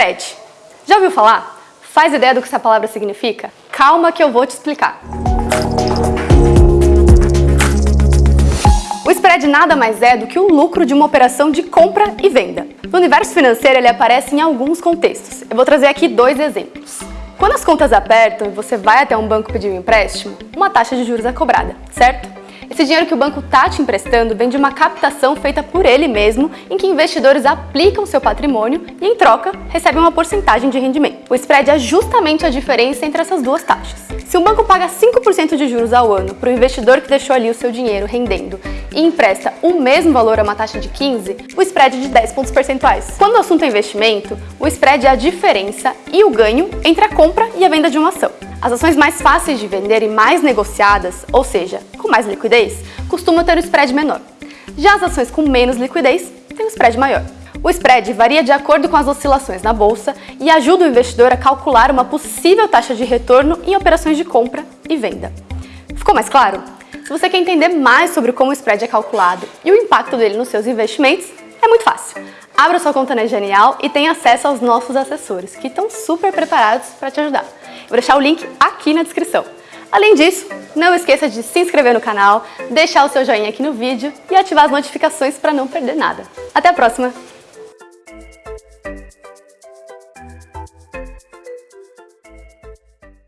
Spread. Já ouviu falar? Faz ideia do que essa palavra significa? Calma que eu vou te explicar. O spread nada mais é do que o lucro de uma operação de compra e venda. No universo financeiro ele aparece em alguns contextos. Eu vou trazer aqui dois exemplos. Quando as contas apertam e você vai até um banco pedir um empréstimo, uma taxa de juros é cobrada, certo? Esse dinheiro que o banco está te emprestando vem de uma captação feita por ele mesmo, em que investidores aplicam seu patrimônio e, em troca, recebem uma porcentagem de rendimento. O spread é justamente a diferença entre essas duas taxas. Se um banco paga 5% de juros ao ano para o investidor que deixou ali o seu dinheiro rendendo e empresta o mesmo valor a uma taxa de 15%, o spread é de 10 pontos percentuais. Quando o assunto é investimento, o spread é a diferença e o ganho entre a compra e a venda de uma ação. As ações mais fáceis de vender e mais negociadas, ou seja, mais liquidez, costumam ter um spread menor. Já as ações com menos liquidez têm um spread maior. O spread varia de acordo com as oscilações na bolsa e ajuda o investidor a calcular uma possível taxa de retorno em operações de compra e venda. Ficou mais claro? Se você quer entender mais sobre como o spread é calculado e o impacto dele nos seus investimentos, é muito fácil. Abra sua conta na Genial e tenha acesso aos nossos assessores, que estão super preparados para te ajudar. Vou deixar o link aqui na descrição. Além disso, não esqueça de se inscrever no canal, deixar o seu joinha aqui no vídeo e ativar as notificações para não perder nada. Até a próxima!